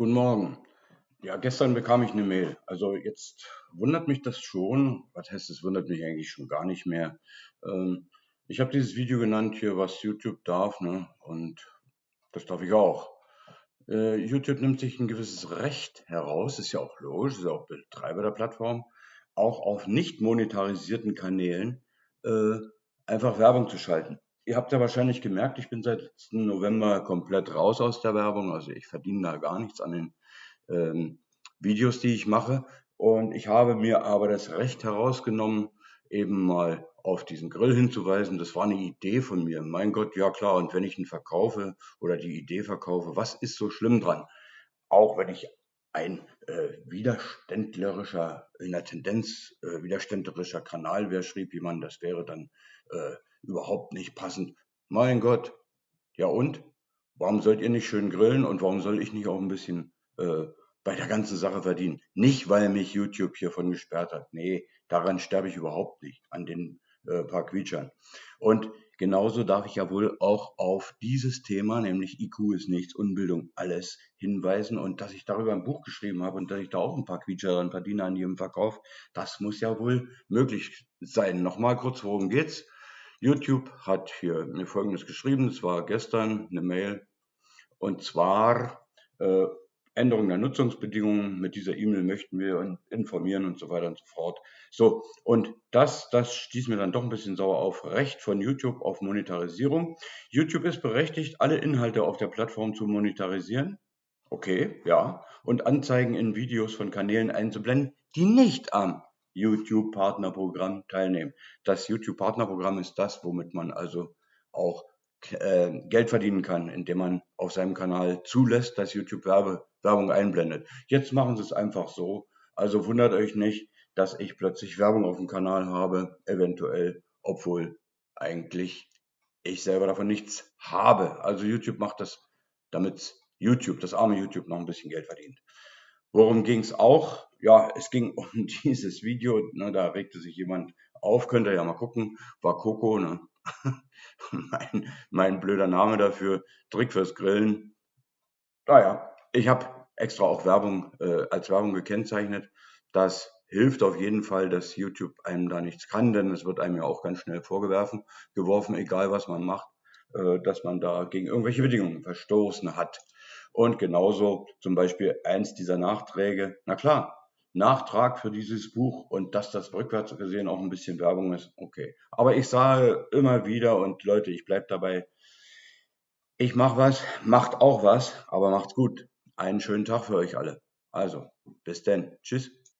Guten Morgen. Ja, gestern bekam ich eine Mail. Also jetzt wundert mich das schon. Was heißt, es wundert mich eigentlich schon gar nicht mehr. Ähm, ich habe dieses Video genannt hier, was YouTube darf, ne? Und das darf ich auch. Äh, YouTube nimmt sich ein gewisses Recht heraus, ist ja auch logisch, ist ja auch Betreiber der Plattform, auch auf nicht monetarisierten Kanälen äh, einfach Werbung zu schalten. Ihr habt ja wahrscheinlich gemerkt, ich bin seit letzten November komplett raus aus der Werbung. Also ich verdiene da gar nichts an den ähm, Videos, die ich mache. Und ich habe mir aber das Recht herausgenommen, eben mal auf diesen Grill hinzuweisen. Das war eine Idee von mir. Mein Gott, ja klar. Und wenn ich ihn verkaufe oder die Idee verkaufe, was ist so schlimm dran? Auch wenn ich ein äh, widerständlerischer, in der Tendenz äh, widerständlerischer Kanal wäre, schrieb jemand, das wäre dann äh, überhaupt nicht passend. Mein Gott. Ja und? Warum sollt ihr nicht schön grillen und warum soll ich nicht auch ein bisschen äh, bei der ganzen Sache verdienen? Nicht, weil mich YouTube hiervon gesperrt hat. Nee, daran sterbe ich überhaupt nicht, an den äh, paar Quietschern. Und genauso darf ich ja wohl auch auf dieses Thema, nämlich IQ ist nichts, Unbildung alles, hinweisen. Und dass ich darüber ein Buch geschrieben habe und dass ich da auch ein paar Quietscher und verdiene an jedem Verkauf, das muss ja wohl möglich sein. Nochmal kurz, worum geht's? YouTube hat hier mir Folgendes geschrieben, es war gestern eine Mail, und zwar äh, Änderung der Nutzungsbedingungen. Mit dieser E-Mail möchten wir informieren und so weiter und so fort. So, und das, das stieß mir dann doch ein bisschen sauer auf. Recht von YouTube auf Monetarisierung. YouTube ist berechtigt, alle Inhalte auf der Plattform zu monetarisieren. Okay, ja. Und Anzeigen in Videos von Kanälen einzublenden, die nicht am YouTube-Partnerprogramm teilnehmen. Das YouTube-Partnerprogramm ist das, womit man also auch äh, Geld verdienen kann, indem man auf seinem Kanal zulässt, dass YouTube Werbe, Werbung einblendet. Jetzt machen sie es einfach so. Also wundert euch nicht, dass ich plötzlich Werbung auf dem Kanal habe, eventuell, obwohl eigentlich ich selber davon nichts habe. Also YouTube macht das, damit YouTube, das arme YouTube, noch ein bisschen Geld verdient. Worum ging es auch? Ja, es ging um dieses Video. Ne, da regte sich jemand auf, könnt ihr ja mal gucken. War Coco, ne? mein, mein blöder Name dafür. Trick fürs Grillen. Naja, ich habe extra auch Werbung äh, als Werbung gekennzeichnet. Das hilft auf jeden Fall, dass YouTube einem da nichts kann, denn es wird einem ja auch ganz schnell vorgeworfen, geworfen, egal was man macht, äh, dass man da gegen irgendwelche Bedingungen verstoßen hat. Und genauso zum Beispiel eins dieser Nachträge. Na klar, Nachtrag für dieses Buch und dass das rückwärts gesehen auch ein bisschen Werbung ist, okay. Aber ich sage immer wieder und Leute, ich bleibe dabei, ich mache was, macht auch was, aber macht's gut. Einen schönen Tag für euch alle. Also, bis denn. Tschüss.